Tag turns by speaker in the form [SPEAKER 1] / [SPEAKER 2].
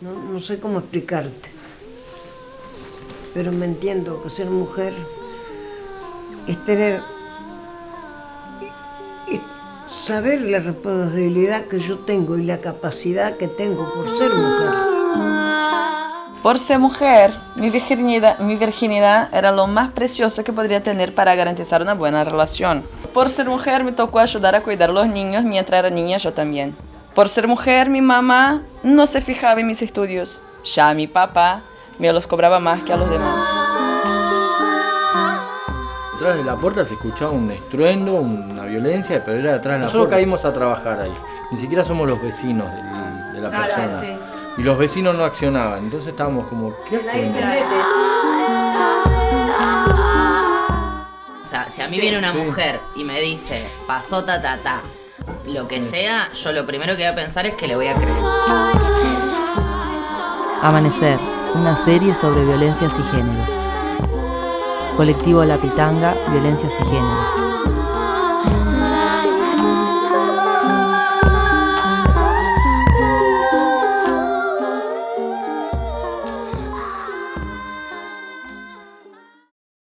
[SPEAKER 1] No, no sé cómo explicarte, pero me entiendo que ser mujer es tener, es saber la responsabilidad que yo tengo y la capacidad que tengo por ser mujer.
[SPEAKER 2] Por ser mujer, mi virginidad, mi virginidad era lo más precioso que podría tener para garantizar una buena relación. Por ser mujer me tocó ayudar a cuidar a los niños mientras era niña yo también. Por ser mujer mi mamá no se fijaba en mis estudios. Ya mi papá me los cobraba más que a los demás.
[SPEAKER 3] Detrás de la puerta se escuchaba un estruendo, una violencia, pero era detrás de la Nosotros caímos a trabajar ahí. Ni siquiera somos los vecinos de la persona. Y los vecinos no accionaban. Entonces estábamos como, ¿qué hacemos?
[SPEAKER 4] O sea, si a mí viene una mujer y me dice, pasó ta ta ta, lo que sea, yo lo primero que voy a pensar es que le voy a creer.
[SPEAKER 5] Amanecer, una serie sobre violencias y género. Colectivo La Pitanga, Violencias y Género.